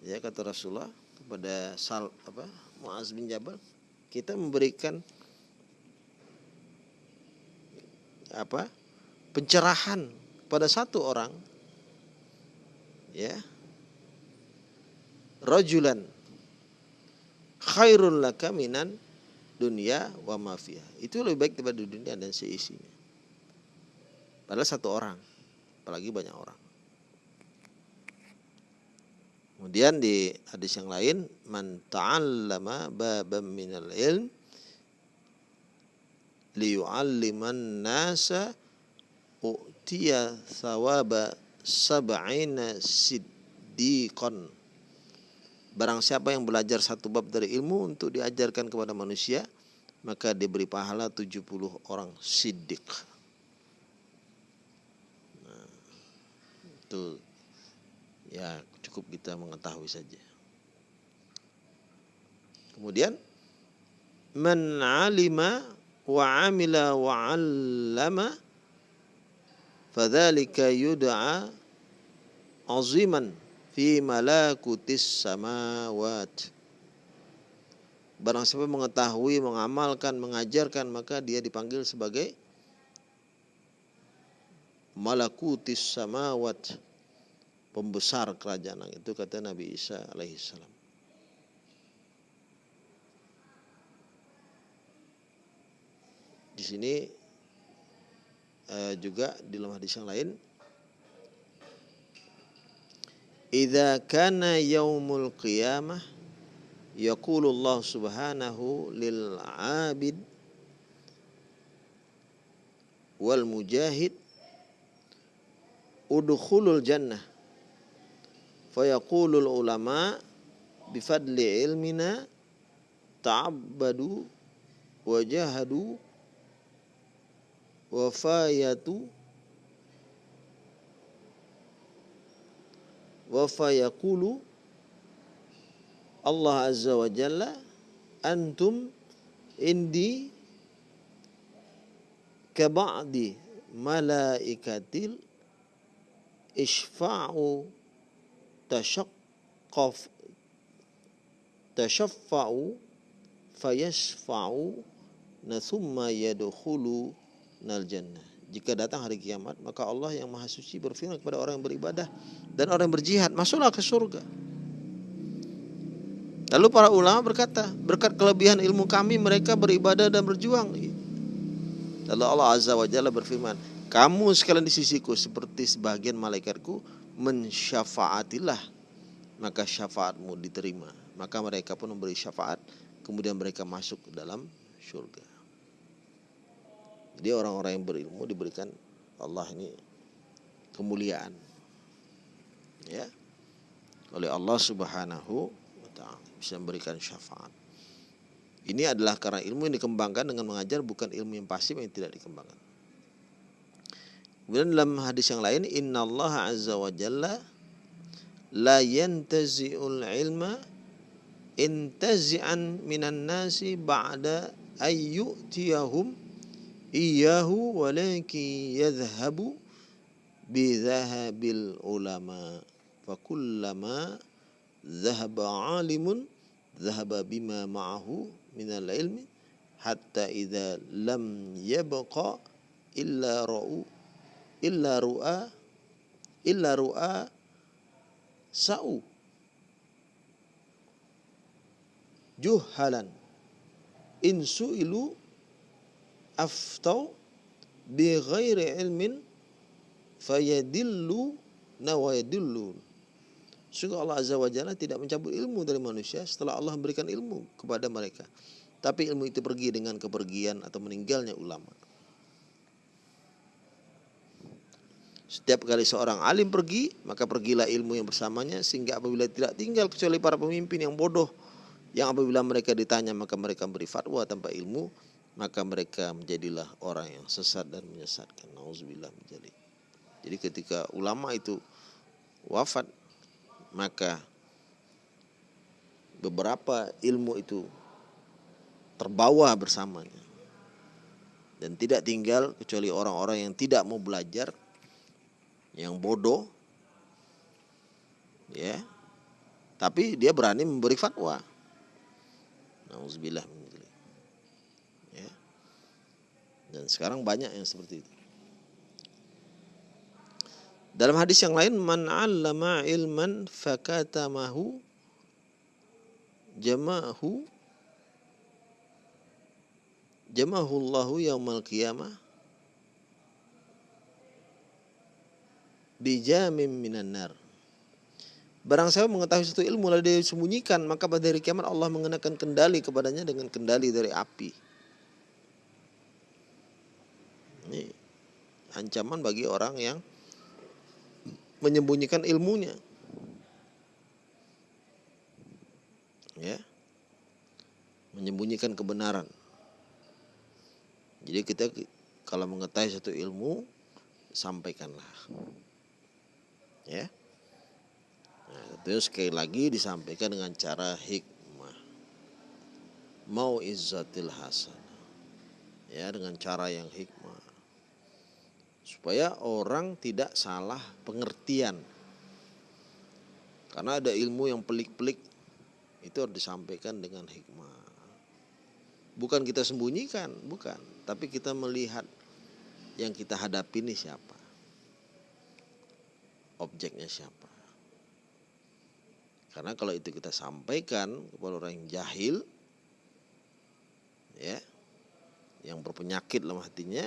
Ya kata Rasulullah kepada sal apa Muaz bin Jabal kita memberikan apa? Pencerahan pada satu orang ya. Rojulan, khairul lakaminan dunia wa mafia itu lebih baik daripada dunia dan seisinya. Padahal satu orang apalagi banyak orang kemudian di hadis yang lain man ta'allama babam minal ilm liyu'alliman nasa u'tiya thawaba sab'ina siddiqan. Barang siapa yang belajar satu bab dari ilmu untuk diajarkan kepada manusia Maka diberi pahala 70 orang siddiq. Nah, Itu. Ya cukup kita mengetahui saja. Kemudian Man alima wa amila wa 'allama fadzalika yud'a aziman fi malakutis samawat. Barang siapa mengetahui, mengamalkan, mengajarkan maka dia dipanggil sebagai malakutis samawat pembesar kerajaan itu kata Nabi Isa alaihissalam. Di sini uh, juga di dalam hadis yang lain Idza kana yaumul qiyamah yaqulu Allah Subhanahu lil 'abid wal mujahid udkhulul jannah fayaqulul ulama bifadli ilmina ta'abbadu wajahadu wafayatu wafayakulu Allah Azza wa Jalla antum indi kaba'di malaikatil isfa'u tashaqqaf tashaffa'u fayasfa'u na thumma yadkhulu nal jannah. Jika datang hari kiamat, maka Allah yang Maha Suci berfirman kepada orang yang beribadah dan orang yang berjihad, masuklah ke surga. Lalu para ulama berkata, berkat kelebihan ilmu kami mereka beribadah dan berjuang. Lalu Allah Azza wa Jalla berfirman, kamu sekalian di sisiku seperti sebagian malaikatku mensyafaatilah maka syafaatmu diterima maka mereka pun memberi syafaat kemudian mereka masuk ke dalam surga jadi orang-orang yang berilmu diberikan Allah ini kemuliaan. Ya. Oleh Allah Subhanahu wa taala bisa memberikan syafaat. Ini adalah karena ilmu yang dikembangkan dengan mengajar bukan ilmu yang pasif yang tidak dikembangkan. Kemudian dalam hadis yang lain, Inna Allah Azza wa Jalla la yantazi'ul ilma intazi'an minan nasi ba'da ayyutiyahum iyahu walaki yadhhabu bidhahabil ulama fakullama dhahaba alimun dhahaba bima ma'ahu minal ilmi hatta idza lam yabqa illa ra'u illa ru'a illa ru'a sa'u juhalan in su'ilu aftau bi ghairi ilmin fayadillu nawayadillu Sungguh Allah Azza wa Jalla tidak mencabut ilmu dari manusia setelah Allah memberikan ilmu kepada mereka. Tapi ilmu itu pergi dengan kepergian atau meninggalnya ulama. Setiap kali seorang alim pergi, maka pergilah ilmu yang bersamanya sehingga apabila tidak tinggal kecuali para pemimpin yang bodoh yang apabila mereka ditanya maka mereka beri fatwa tanpa ilmu, maka mereka menjadilah orang yang sesat dan menyesatkan. Nauzubillah menjadi. Jadi ketika ulama itu wafat, maka beberapa ilmu itu terbawa bersamanya dan tidak tinggal kecuali orang-orang yang tidak mau belajar yang bodoh ya. Tapi dia berani memberi fatwa. Nauzubillah dan sekarang banyak yang seperti itu. Dalam hadis yang lain man 'allama ilman fakatamahu jama'ahu jama'ahu Allahu yaumal qiyamah bijamim minan nar. Barang siapa mengetahui satu ilmu lalu dia sembunyikan, maka pada hari kiamat Allah mengenakan kendali kepadanya dengan kendali dari api. Ini ancaman bagi orang yang menyembunyikan ilmunya. Ya. Menyembunyikan kebenaran. Jadi kita kalau mengetahui satu ilmu sampaikanlah. Ya. Nah, itu sekali lagi disampaikan dengan cara hikmah. Mau izzatil hasan. Ya, dengan cara yang hikmah supaya orang tidak salah pengertian. Karena ada ilmu yang pelik-pelik itu harus disampaikan dengan hikmah. Bukan kita sembunyikan, bukan, tapi kita melihat yang kita hadapi ini siapa. Objeknya siapa. Karena kalau itu kita sampaikan kepada orang yang jahil ya, yang berpenyakit lemah hatinya,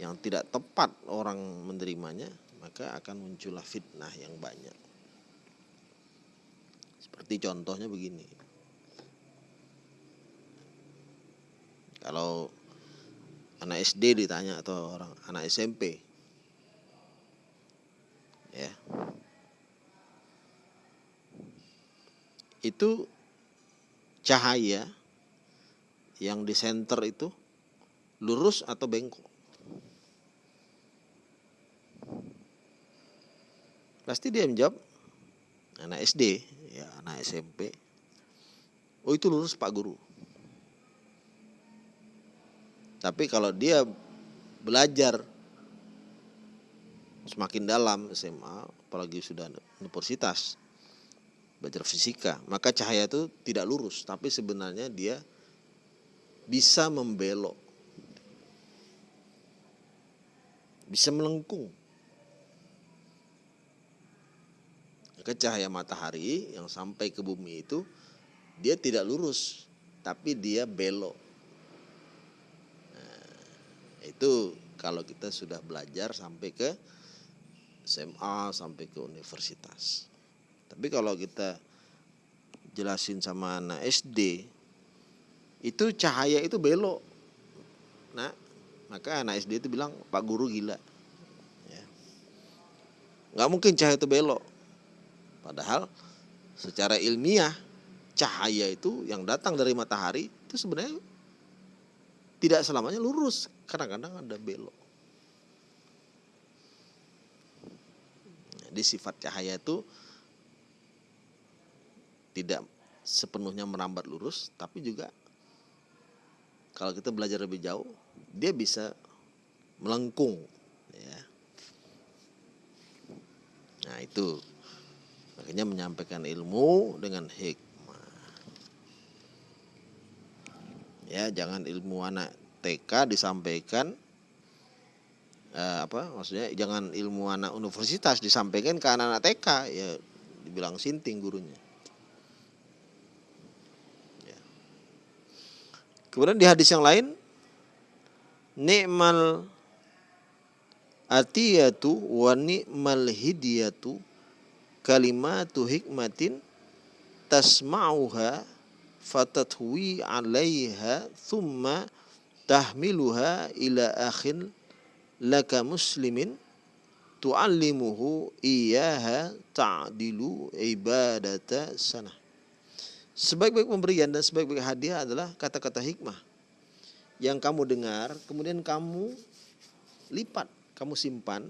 yang tidak tepat orang menerimanya, maka akan muncullah fitnah yang banyak. Seperti contohnya begini. Kalau anak SD ditanya atau orang anak SMP ya. Itu cahaya yang di center itu lurus atau bengkok. Pasti dia menjawab anak SD, ya anak SMP. Oh itu lulus Pak Guru. Tapi kalau dia belajar semakin dalam SMA, apalagi sudah universitas, belajar fisika, maka cahaya itu tidak lurus, tapi sebenarnya dia bisa membelok, bisa melengkung. Maka cahaya matahari yang sampai ke bumi itu dia tidak lurus, tapi dia belok. Nah, itu kalau kita sudah belajar sampai ke SMA, sampai ke universitas. Tapi kalau kita jelasin sama anak SD, itu cahaya itu belok. Nah, maka anak SD itu bilang Pak Guru gila. Ya. Nggak mungkin cahaya itu belok. Padahal secara ilmiah cahaya itu yang datang dari matahari itu sebenarnya tidak selamanya lurus, kadang-kadang ada belok. Jadi sifat cahaya itu tidak sepenuhnya merambat lurus, tapi juga kalau kita belajar lebih jauh, dia bisa melengkung. Ya. Nah itu Makanya menyampaikan ilmu dengan hikmah. Ya, jangan ilmu anak TK disampaikan eh, apa maksudnya jangan ilmu anak universitas disampaikan ke anak-anak TK ya dibilang sinting gurunya. Ya. Kemudian di hadis yang lain nikmal atiyatu wa ni'mal hidiyatu kalimatu hikmatin tasma'uha fatatwi 'alaiha thumma tahmiluha ila akhin laka muslimin tu'allimuhu iyaha ta'dilu ibadata sana. Sebaik-baik pemberian dan sebaik-baik hadiah adalah kata-kata hikmah yang kamu dengar, kemudian kamu lipat, kamu simpan,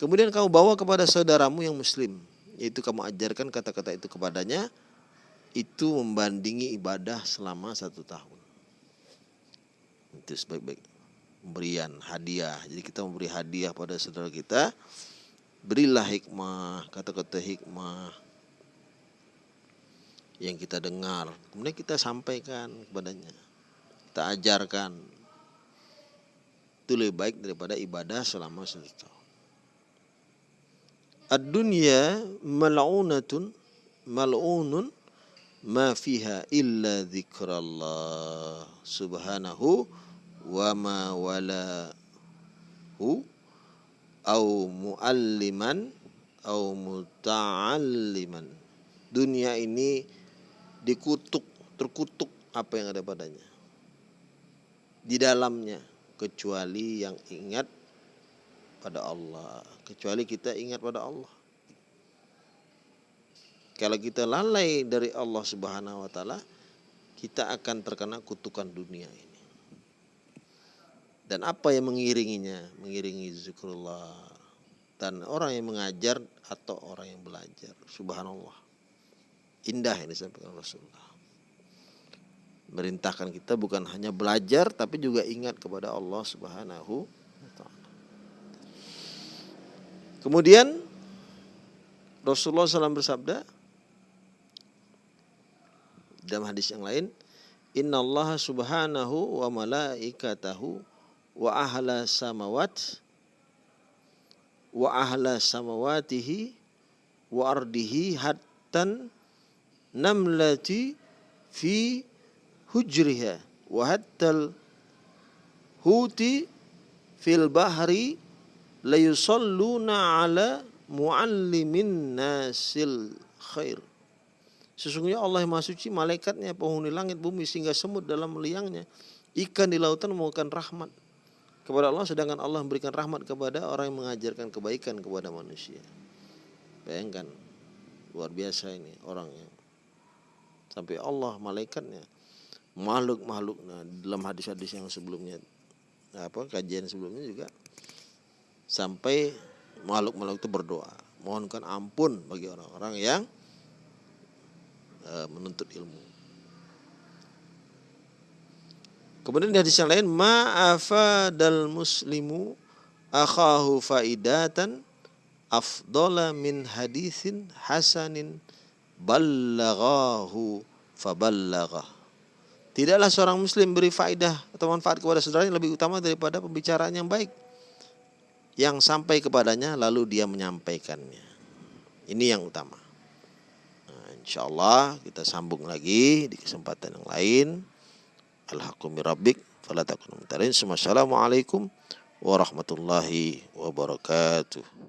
kemudian kamu bawa kepada saudaramu yang muslim yaitu kamu ajarkan kata-kata itu kepadanya itu membandingi ibadah selama satu tahun itu sebaik-baik pemberian hadiah. Jadi kita memberi hadiah pada saudara kita. Berilah hikmah kata-kata hikmah yang kita dengar. Kemudian kita sampaikan kepadanya. Kita ajarkan. Itu lebih baik daripada ibadah selama satu ad-dunya mal'unatun mal'unun ma fiha illa dzikrallah subhanahu wa ma walahu au mualliman au muta'alliman. Dunia ini dikutuk terkutuk apa yang ada padanya. Di dalamnya kecuali yang ingat pada Allah. Kecuali kita ingat pada Allah. Kalau kita lalai dari Allah Subhanahu wa taala, kita akan terkena kutukan dunia ini. Dan apa yang mengiringinya? Mengiringi zikrullah dan orang yang mengajar atau orang yang belajar. Subhanallah. Indah ini disampaikan Rasulullah. Merintahkan kita bukan hanya belajar tapi juga ingat kepada Allah Subhanahu wa taala. Kemudian Rasulullah SAW bersabda, dalam hadis yang lain, Inna Allah subhanahu wa malaikatahu wa ahla samawat wa ahla samawatihi wa ardihi hattan namlati fi hujriha. Wa hattal huti fil bahri la yusalluna ala muallimin nasil khair. Sesungguhnya Allah yang Maha Suci, malaikatnya, penghuni langit, bumi, sehingga semut dalam liangnya, ikan di lautan memohonkan rahmat kepada Allah, sedangkan Allah memberikan rahmat kepada orang yang mengajarkan kebaikan kepada manusia. Bayangkan, luar biasa ini orangnya. Sampai Allah, malaikatnya, makhluk-makhluk nah, dalam hadis-hadis yang sebelumnya, apa kajian sebelumnya juga, sampai makhluk-makhluk itu berdoa, mohonkan ampun bagi orang-orang yang Eh, menuntut ilmu. Kemudian di hadis yang lain dal muslimu akhahu faidatan afdala min hadisin hasanin ballaghahu faballaghah. Tidaklah seorang muslim beri faidah atau manfaat kepada saudaranya lebih utama daripada pembicaraan yang baik yang sampai kepadanya lalu dia menyampaikannya. Ini yang utama. Insya Allah kita sambung lagi di kesempatan yang lain. Alhaqumi rabbik falatakun Assalamualaikum warahmatullahi wabarakatuh.